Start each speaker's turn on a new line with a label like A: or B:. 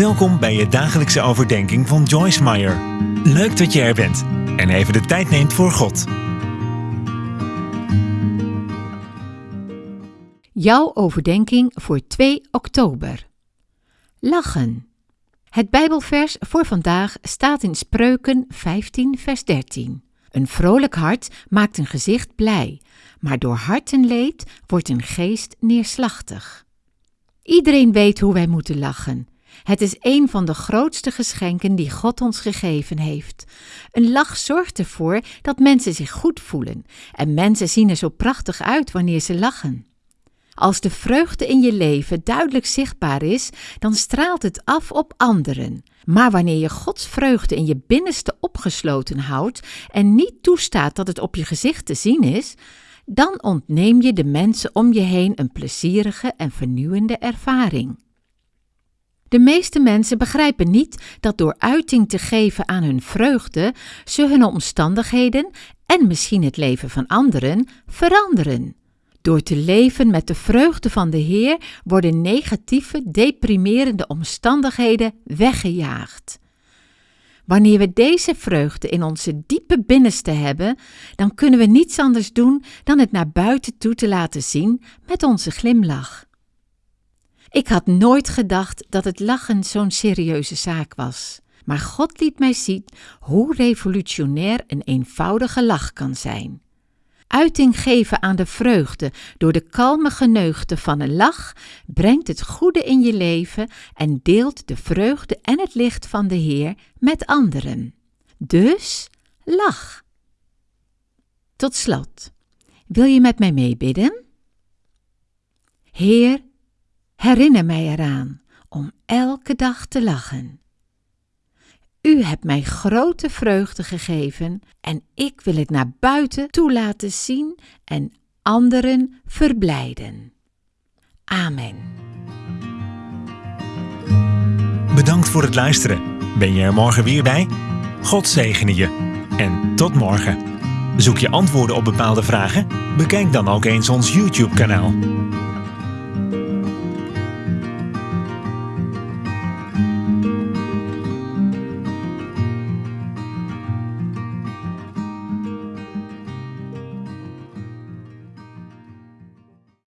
A: Welkom bij je dagelijkse overdenking van Joyce Meyer. Leuk dat je er bent en even de tijd neemt voor God.
B: Jouw overdenking voor 2 oktober. Lachen. Het Bijbelvers voor vandaag staat in Spreuken 15, vers 13. Een vrolijk hart maakt een gezicht blij, maar door hartenleed wordt een geest neerslachtig. Iedereen weet hoe wij moeten lachen. Het is een van de grootste geschenken die God ons gegeven heeft. Een lach zorgt ervoor dat mensen zich goed voelen en mensen zien er zo prachtig uit wanneer ze lachen. Als de vreugde in je leven duidelijk zichtbaar is, dan straalt het af op anderen. Maar wanneer je Gods vreugde in je binnenste opgesloten houdt en niet toestaat dat het op je gezicht te zien is, dan ontneem je de mensen om je heen een plezierige en vernieuwende ervaring. De meeste mensen begrijpen niet dat door uiting te geven aan hun vreugde, ze hun omstandigheden en misschien het leven van anderen veranderen. Door te leven met de vreugde van de Heer worden negatieve, deprimerende omstandigheden weggejaagd. Wanneer we deze vreugde in onze diepe binnenste hebben, dan kunnen we niets anders doen dan het naar buiten toe te laten zien met onze glimlach. Ik had nooit gedacht dat het lachen zo'n serieuze zaak was, maar God liet mij zien hoe revolutionair een eenvoudige lach kan zijn. Uiting geven aan de vreugde door de kalme geneugde van een lach brengt het goede in je leven en deelt de vreugde en het licht van de Heer met anderen. Dus lach. Tot slot, wil je met mij meebidden? Heer, herinner mij eraan om elke dag te lachen. U hebt mij grote vreugde gegeven en ik wil het naar buiten toe laten zien en anderen verblijden. Amen.
A: Bedankt voor het luisteren. Ben je er morgen weer bij? God zegene je. En tot morgen. Zoek je antwoorden op bepaalde vragen? Bekijk dan ook eens ons YouTube-kanaal.